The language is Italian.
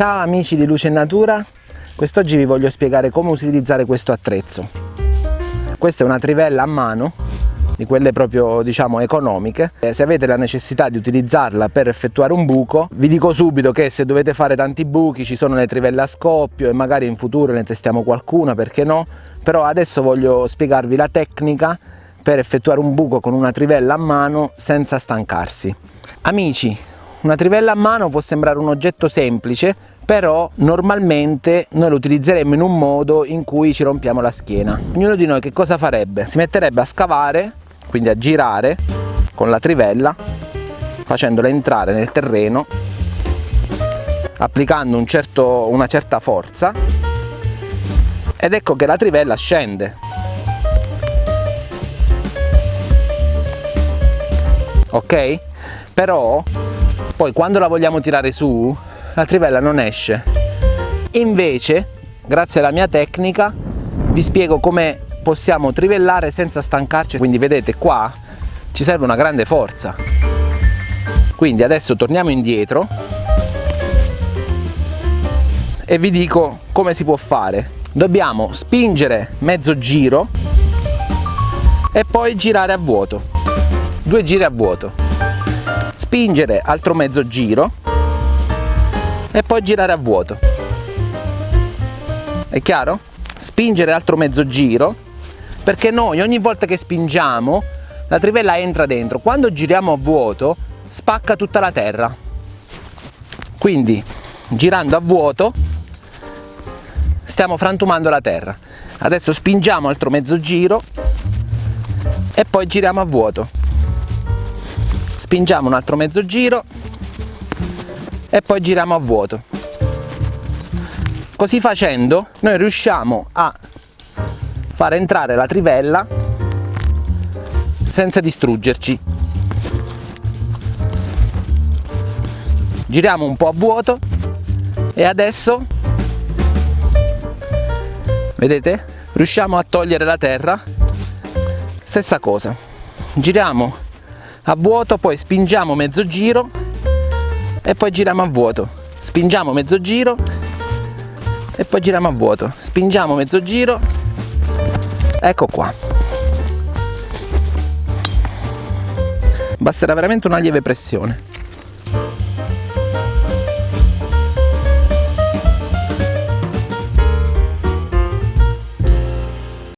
Ciao amici di Luce Natura, quest'oggi vi voglio spiegare come utilizzare questo attrezzo. Questa è una trivella a mano, di quelle proprio diciamo economiche. Se avete la necessità di utilizzarla per effettuare un buco, vi dico subito che se dovete fare tanti buchi ci sono le trivelle a scoppio e magari in futuro ne testiamo qualcuna, perché no? Però adesso voglio spiegarvi la tecnica per effettuare un buco con una trivella a mano senza stancarsi. Amici, una trivella a mano può sembrare un oggetto semplice, però normalmente noi lo utilizzeremmo in un modo in cui ci rompiamo la schiena. Ognuno di noi che cosa farebbe? Si metterebbe a scavare, quindi a girare con la trivella, facendola entrare nel terreno, applicando un certo, una certa forza ed ecco che la trivella scende. Ok? Però poi quando la vogliamo tirare su la trivella non esce. Invece grazie alla mia tecnica vi spiego come possiamo trivellare senza stancarci. Quindi vedete qua ci serve una grande forza. Quindi adesso torniamo indietro e vi dico come si può fare. Dobbiamo spingere mezzo giro e poi girare a vuoto. Due giri a vuoto. Spingere altro mezzo giro e poi girare a vuoto. È chiaro? spingere altro mezzo giro perché noi ogni volta che spingiamo la trivella entra dentro. Quando giriamo a vuoto spacca tutta la terra. Quindi girando a vuoto stiamo frantumando la terra. Adesso spingiamo altro mezzo giro e poi giriamo a vuoto. Spingiamo un altro mezzo giro e poi giriamo a vuoto. Così facendo noi riusciamo a far entrare la trivella senza distruggerci. Giriamo un po' a vuoto e adesso vedete riusciamo a togliere la terra. Stessa cosa. Giriamo a vuoto poi spingiamo mezzo giro e poi giriamo a vuoto. Spingiamo mezzo giro. E poi giriamo a vuoto. Spingiamo mezzo giro. Ecco qua. Basterà veramente una lieve pressione